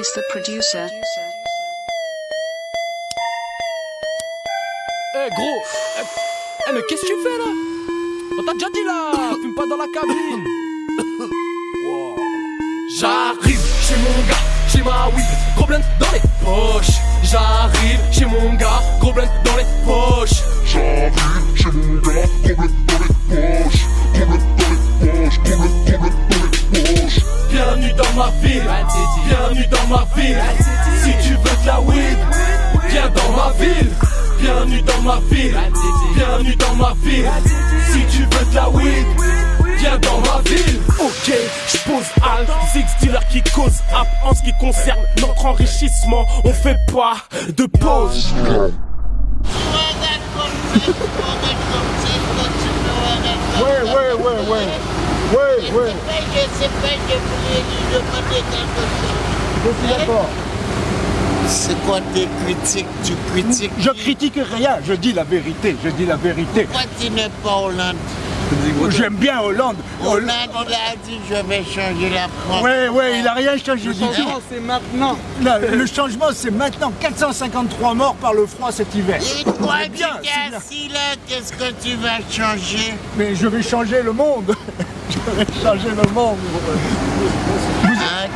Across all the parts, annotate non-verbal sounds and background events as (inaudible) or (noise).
The producer. Eh gros Eh, eh, mais qu'est-ce que tu fais là? On t'a déjà dit là Fume pas dans la cabine. J'arrive chez mon gars, j'ai ma weed, gros blunt dans les poches. J'arrive chez mon gars, gros blunt dans les poches. J'arrive chez mon gars, problème dans les ville. Bienvenue dans ma ville, bienvenue dans ma ville. Si tu veux de la weed, viens dans ma ville. Ok, je pose Al, Six dealer qui cause app En ce qui concerne notre enrichissement, on fait pas de pause. Ouais, ouais, ouais, ouais. Ouais, ouais. Je suis d'accord. C'est quoi tes critiques? Tu critiques Je critique rien, je dis la vérité, je dis la vérité. Pourquoi tu n'es pas Hollande? J'aime bien Hollande. Hollande. Il a dit je vais changer la France. Ouais, ouais, il a rien changé du tout. c'est maintenant. Là, le changement, c'est maintenant. 453 morts par le froid cet hiver. Et toi, bien. assis là, qu'est-ce que tu vas changer? Mais je vais changer le monde. (laughs) je vais changer le monde.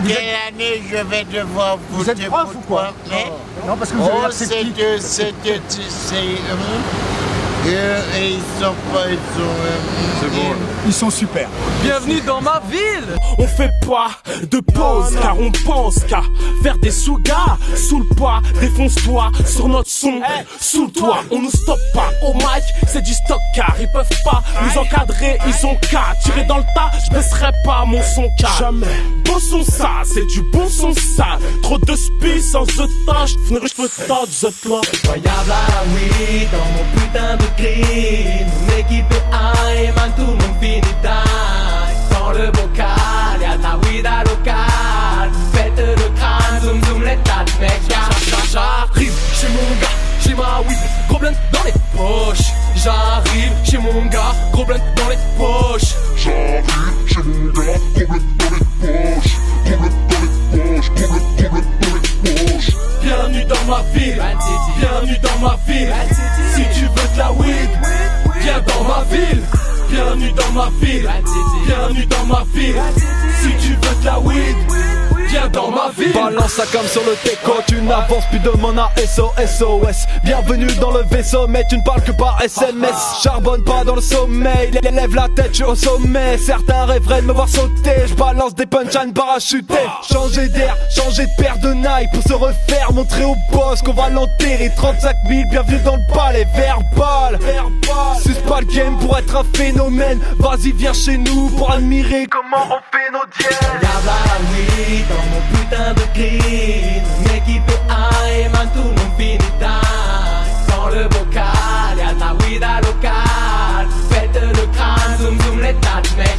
Quelle année je vais devoir Vous voter êtes prof pour ou quoi hein Non, parce que vous avez Oh, l'air c'est et ils sont pas, ils sont... euh, Ils sont super. Bienvenue dans ma ville. On fait pas de pause car on pense qu'à faire des sous-gars Sous le poids, défonce-toi sur notre son Sous le toit, on nous stoppe pas Au mic, c'est du stock car ils peuvent pas nous encadrer Ils ont qu'à tirer dans le tas, je baisserai pas mon son car Jamais. Bon son ça, c'est du bon son ça. Trop de spi sans the temps, je te je peux t'en the là Incroyable à la dans mon putain de clean. Mon équipe est high, man, tout le monde finit die. Dans le bocal, y'a de la weed à local. Si tu veux de la weed, viens dans ma ville. Bienvenue dans ma ville, bienvenue dans ma ville. Si tu veux de la weed, dans ma. Balance ça comme sur le teco, tu n'avances plus de mon ASO, SOS. Bienvenue dans le vaisseau, mais tu ne parles que par SMS. Charbonne pas dans le sommeil, lève la tête, je suis au sommet. Certains rêveraient de me voir sauter, je balance des punchlines parachutés. Changer d'air, changer de paire de Nike pour se refaire, montrer au boss qu'on va l'enterrer. 35 000, bienvenue dans le palais, verbal. Suce pas le game pour être un phénomène. Vas-y, viens chez nous pour admirer comment on fait nos dièses. Mon putain de clean. Mon équipe high, man, tout le monde finit die. Dans le bocal, y'a la weed à local. Faites le crâne, zoom zoom de mecs,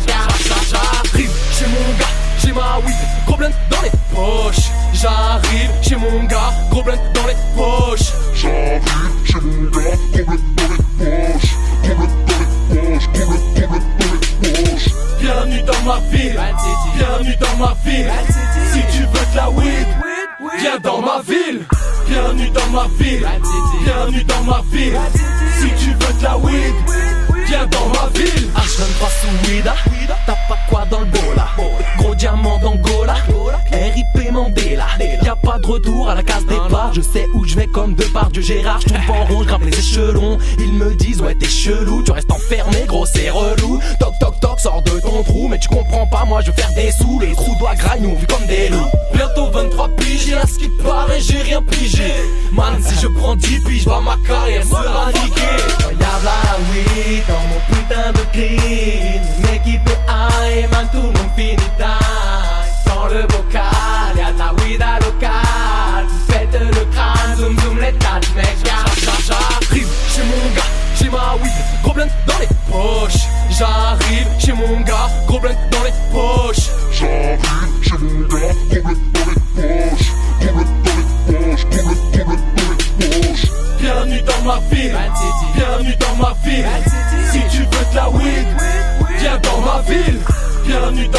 y'a J'arrive chez mon gars, j'ai ma weed, gros blunt dans les poches. J'arrive chez mon gars, gros blunt dans les poches. J'arrive chez mon gars, problème dans les poches, problème dans les poches, problème dans les poches. Bienvenue dans ma ville, bienvenue dans ma ville. Viens dans ma ville. Bienvenue dans ma ville, bienvenue dans ma ville. Si tu veux de la weed, viens dans ma ville. Ah, je pas sous weed. T'as pas quoi dans le bola Gros diamant d'Angola. RIP Mandela. Y'a pas de retour à la case départ. Je sais où je vais comme de part Dieu Gérard. Je tombe en rond, je grimpe les échelons. Ils me disent ouais t'es chelou. Tu restes enfermé gros c'est relou. Toc toc toc sors de ton trou. Mais tu comprends pas moi je veux faire des sous. Les trous doigts nous vu comme des loups. Bientôt 23 piges 10 piges ma carrière Incroyable à la weed dans mon putain de clean. Une équipe est high, man tout le monde finit Dans le bocal, y'a de la weed à local. Faites le crâne, zoom zoom les de mecs J'arrive chez mon gars, j'ai ma weed, gros blunt dans les poches. J'arrive chez mon gars, gros blunt dans les poches.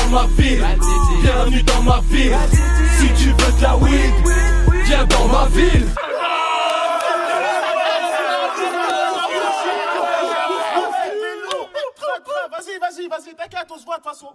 Dans ma ville. Bienvenue dans ma ville. Si tu veux de la weed Viens dans ma ville Vas-y, vas-y, vas-y, t'inquiète, on se voit de toute façon.